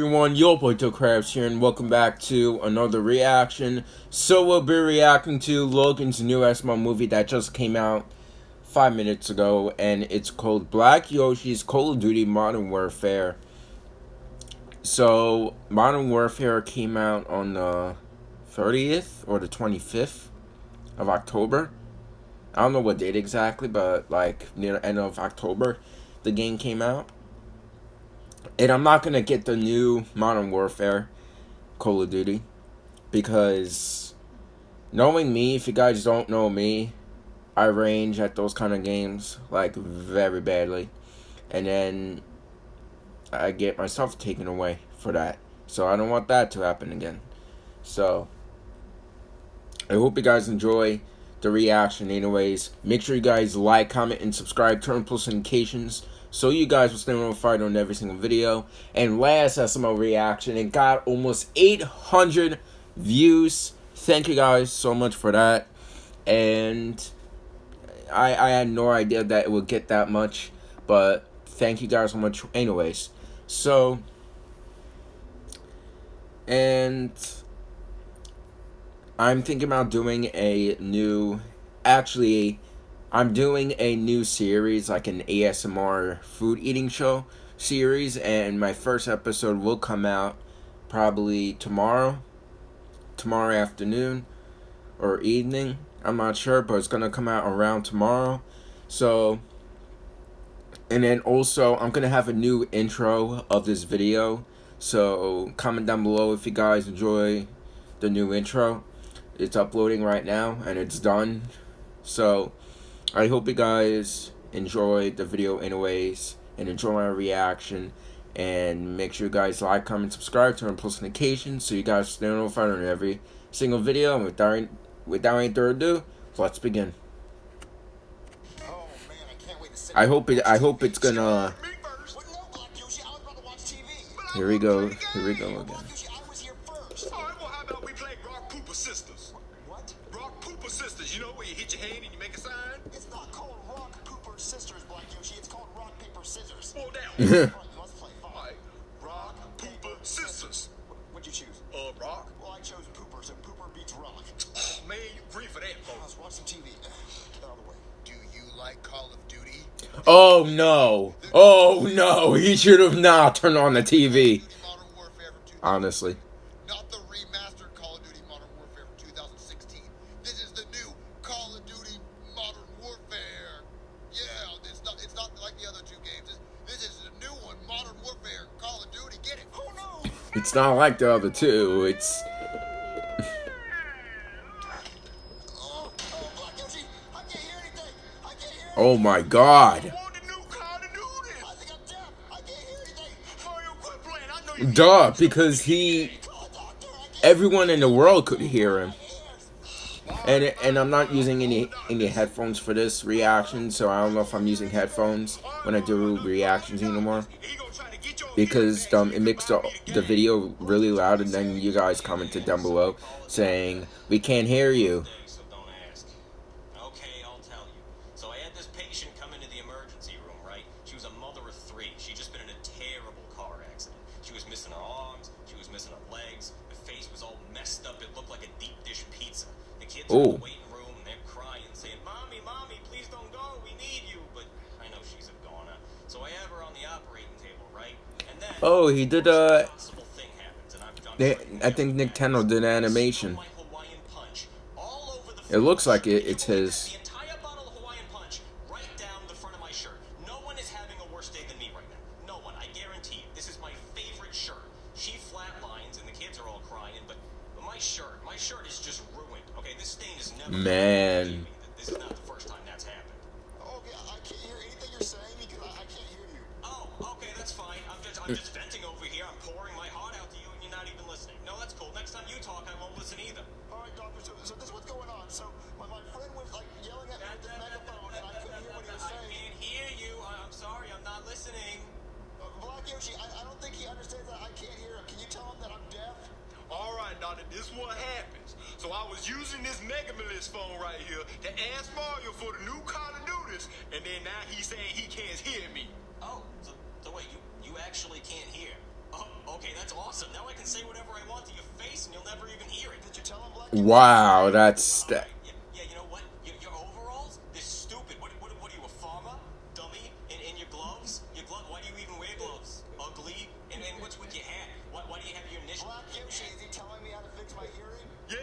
Everyone, Yo Potato Crabs here and welcome back to another reaction. So we'll be reacting to Logan's new SML movie that just came out five minutes ago and it's called Black Yoshi's Call of Duty Modern Warfare. So Modern Warfare came out on the 30th or the 25th of October. I don't know what date exactly, but like near the end of October the game came out and I'm not gonna get the new Modern Warfare Call of Duty because knowing me, if you guys don't know me, I range at those kind of games like very badly, and then I get myself taken away for that. So I don't want that to happen again. So I hope you guys enjoy the reaction anyways. Make sure you guys like, comment, and subscribe. Turn post notifications so you guys will stay notified on every single video. And last SML reaction, it got almost 800 views. Thank you guys so much for that. And I, I had no idea that it would get that much. But thank you guys so much anyways. So, and I'm thinking about doing a new, actually I'm doing a new series, like an ASMR food eating show series, and my first episode will come out probably tomorrow, tomorrow afternoon or evening. I'm not sure, but it's gonna come out around tomorrow. So, and then also, I'm gonna have a new intro of this video. So, comment down below if you guys enjoy the new intro. It's uploading right now, and it's done. So, I hope you guys enjoyed the video anyways and enjoy my reaction and make sure you guys like, comment, subscribe, turn on post notifications so you guys stay notified on every single video. And without, without any further ado, let's begin. I hope it. I hope it's gonna. Here we go. Here we go again. Paper, scissors. Well, down. let's play. Right. Rock, sisters. What'd you choose? Uh, rock. Well, I chose pooper, so pooper beats rock. You. Let's watch some TV. Get out of the way. Do you like Call of Duty? Oh, no. Oh, no. He should have not turned on the TV. Honestly. It's not like the other two. It's. oh my god. Duh, because he. Everyone in the world could hear him. And and I'm not using any any headphones for this reaction, so I don't know if I'm using headphones when I do reactions anymore because um, it makes the, the video really loud and then you guys commented down below saying we can't hear you. Okay Oh, he did uh they, I think Nick Nintendo did animation. It looks like it, it's his. She Yoshi, I, I don't think he understands that I can't hear him. Can you tell him that I'm deaf? All right, doctor. This is what happens. So I was using this Mega phone right here to ask Mario for the new Call of Duty, and then now he's saying he can't hear me. Oh, so, so wait, you, you actually can't hear? Oh, okay, that's awesome. Now I can say whatever I want to your face, and you'll never even hear it. Did you tell him, Black? Wow, that's All that. Ugly? And, and what's with your hat? Why, why do you have your initials? Black Yoshi, is he telling me how to fix my hearing? Yeah.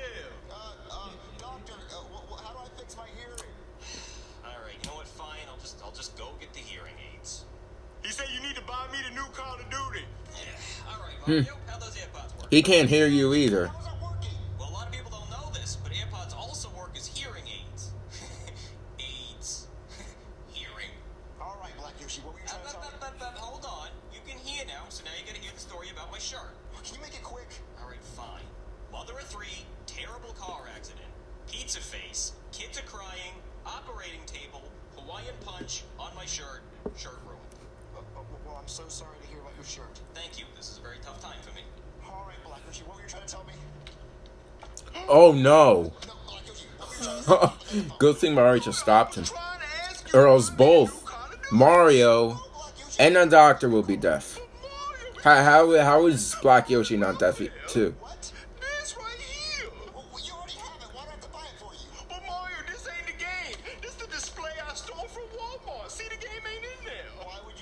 Uh, uh, doctor, uh, wh- wh- how do I fix my hearing? All right, you know what? Fine. I'll just, I'll just go get the hearing aids. He said you need to buy me the new Call of Duty. Yeah. All right, Mario. How those AirPods work? He can't hear you either. How's it working? Well, a lot of people don't know this, but AirPods also work as hearing aids. aids. hearing. All right, Black Yoshi, what were you Up, trying to up, tell up, me? up, up, hold on. You can hear now, so now you gotta hear the story about my shirt. Can you make it quick? All right, fine. Mother of three, terrible car accident, pizza face, kids are crying, operating table, Hawaiian punch on my shirt, shirt ruined. Uh, uh, well, I'm so sorry to hear about your shirt. Thank you. This is a very tough time for me. All right, Black Yoshi, what were you trying to tell me? Oh no. No, Black Yoshi, what were you trying to no! Good thing Mario just stopped him. Or else both. Mario and the doctor will be deaf. How how, how is Black Yoshi not deaf too?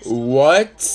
what?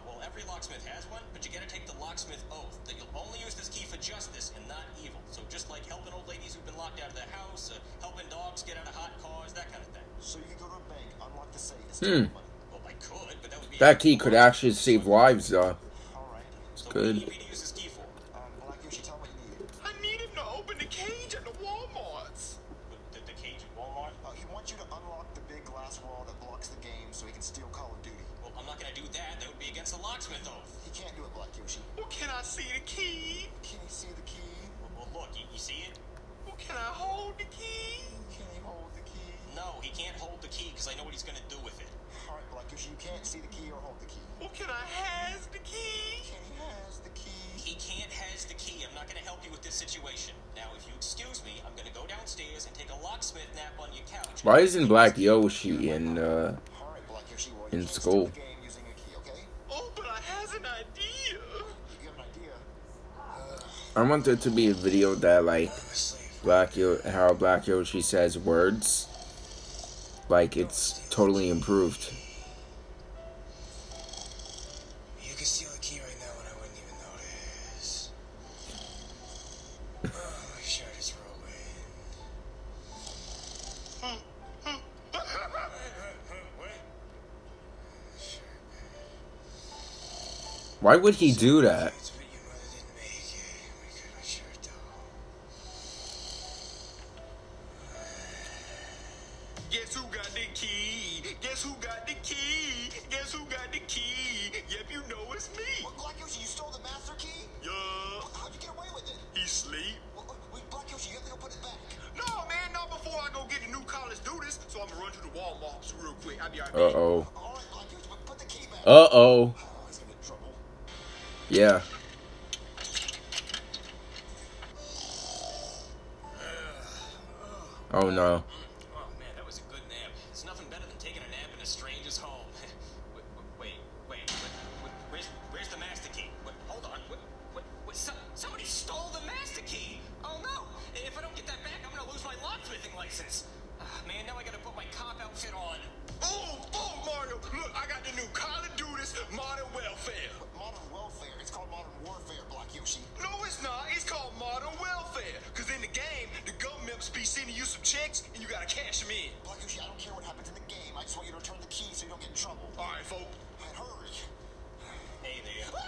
locked out of their house, uh, helping dogs get out of hot cars, that kind of thing. So you can go to a bank, unlock the safe, and Hmm. money. Well, I could, but that would be That key could actually save lives though. All right. So good. What do you need to use this key for? Um, Black Yoshi, tell what you need. I need him to open the cage at the Walmarts. The, the cage at Walmart? Uh, he wants you to unlock the big glass wall that blocks the game so he can steal Call of Duty. Well, I'm not gonna do that. That would be against the locksmith oath. He can't do it, Black Yoshi. Well, can I see the key? Can he see the key? Well, well look, you, you see it? Well, can I hold the key? Can he hold the key? No, he can't hold the key because I know what he's gonna do with it. All right, Black Yoshi, you can't see the key or hold the key. Well, can I has the key? Can he has the key? He can't has the key. I'm not gonna help you with this situation. Now, if you excuse me, I'm gonna go downstairs and take a locksmith nap on your couch. Why isn't Black Yoshi in uh All right, Black Yoshi, well, In school. steal the game using a key, okay? Oh, but I has an idea. You have an idea? I want there to be a video that like Black Yo how Black Yoshi says words. Like it's totally improved. You can steal a key right now and I wouldn't even notice. Oh, my shirt is rolling. Why would he do that? College do this. So I'm gonna run to the Walmart real quick. I'll be right Uh oh. All right, Black Yoshi, but put the key back. Uh oh. Oh, he's gonna get trouble. Yeah. Oh no. Oh man, that was a good nap. It's nothing better than taking a nap in a stranger's home. wait, wait, wait, wait, wait, where's, where's the master key? Wait, hold on. Wait, some, somebody stole the master key. Oh no! If I don't get that back, I'm gonna lose my locksmithing license. No, it's not. It's called modern welfare. Because in the game, the government's be sending you some checks, and you gotta cash them in. Black Yoshi, I don't care what happens in the game. I just want you to return the key so you don't get in trouble. All right, folks. And hurry. Hey there. What,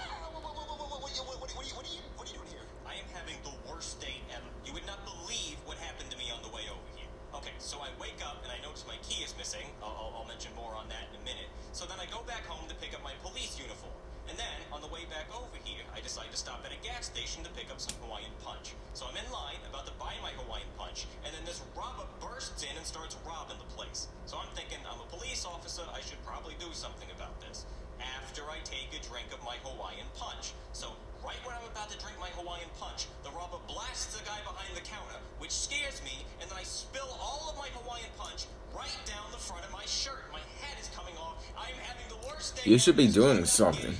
are you, what are you doing here? I am having the worst day ever. You would not believe what happened to me on the way over here. Okay, so I wake up and I notice my key is missing. I'll, I'll, I'll mention more on that in a minute. So then I go back home to pick up my police uniform. And then, on the way back over here, I decide to stop at a gas station to pick up some Hawaiian Punch. So I'm in line, about to buy my Hawaiian Punch, and then this robber bursts in and starts robbing the place. So I'm thinking, I'm a police officer, I should probably do something about this. After I take a drink of my Hawaiian Punch. So right when I'm about to drink my Hawaiian Punch, the robber blasts the guy behind the counter, which scares me, and then I spill all of my Hawaiian Punch right down the front of my shirt. My head is coming off. I'm having the worst day. You should be doing something.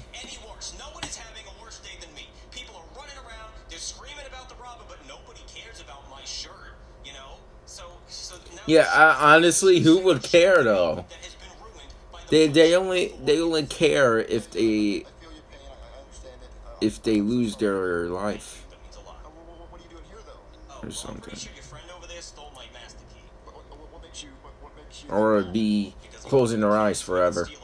Yeah, I, honestly, who would care though? that has been ruined by the They they only they only care if they I feel your pain. I, I understand it. Uh, if they lose their life or means a lot. uh, what, what, what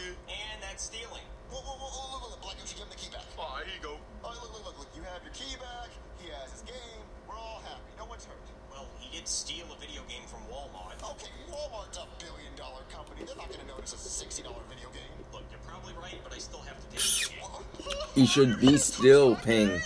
pocket. And that's stealing. whoa, whoa, whoa, look, look, Black Yoshi, give him the key back. Here you go. Oh, look, look, look, look, you have your key back. He has his game. We're all happy. No one's hurt. Well, he did steal a video game from Walmart. Okay, Walmart's a billion dollar company. They're not gonna notice a sixty dollar video game. Look, you're probably right, but I still have to take the game. He should be still paying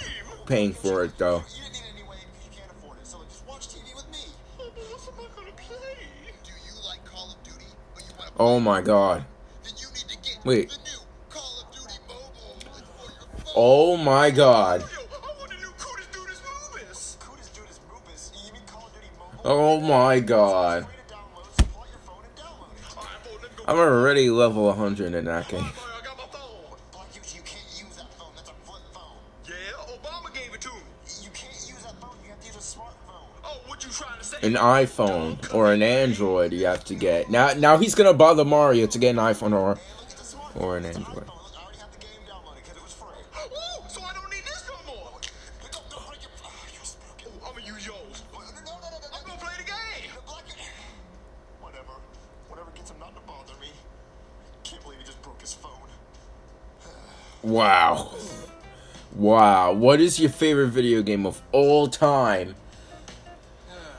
paying for it though. You didn't need it anyway because you can't afford it. So like, just watch TV with me. Oh, but what am I gonna play? Do you like Call of Duty? Or you want Oh my god. Then you need to get Wait. the new Call of Duty mobile for your phone. Oh my god. Yo, I want the new Cootis Dudes Movies. Cootis Dudas Moopus. You mean Call of Duty mobile? Oh my god. Free to download, so pull out your phone and download it. Alright, boy, let me go. I'm already level 100 in that game. Alright, boy, I got my phone. Black Yoshi, you can't use that phone. That's a flip phone. Yeah, Obama gave it to me. You can't use that phone. You have to use a smartphone. Oh, what you trying to say? An iPhone or an Android you have to get. Now now he's gonna bother Mario to get an iPhone or Or an Android. I already have the game downloaded because it was free. Ooh, so I don't need this no more. Don't, don't break your. Ah, you're broken. I'm gonna use yours. No, no, no, no, no. I'm gonna play the game. The black. Whatever. Whatever gets him not to bother me. Can't believe he just broke his phone. Wow. Wow. What is your favorite video game of all time?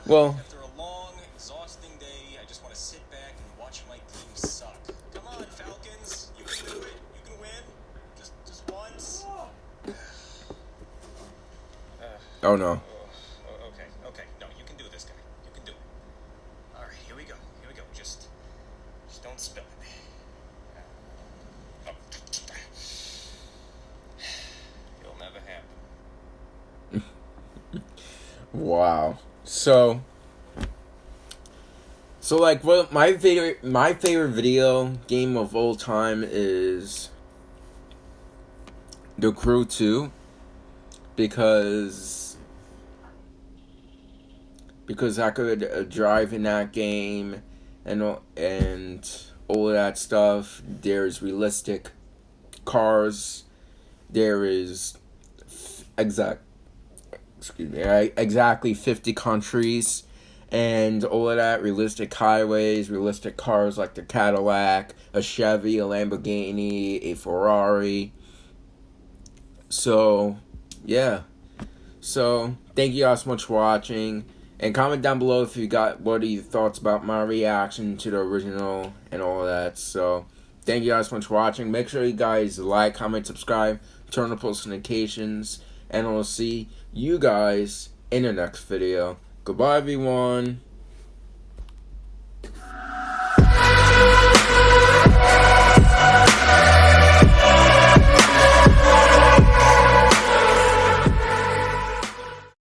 Well, After a long, exhausting day, I just want to sit back and watch my team suck. Come on, Falcons. You can do it. You can win. Just, just once. Oh no. Oh, okay, okay. No, you can do this, guy. You can do it. All right, here we go. Here we go. Just, just don't spill it. Oh. It'll never happen. Wow. So So like what my favorite my favorite video game of all time is The Crew 2 because because I could uh, drive in that game and and all of that stuff. There's realistic cars. There is exact excuse me, exactly 50 countries and all of that realistic highways, realistic cars like the Cadillac, a Chevy, a Lamborghini, a Ferrari. So, yeah. So, thank you all so much for watching. And comment down below if you got what are your thoughts about my reaction to the original and all that. So, thank you guys so much for watching. Make sure you guys like, comment, subscribe, turn on post notifications, and I'll see you guys in the next video. Goodbye, everyone.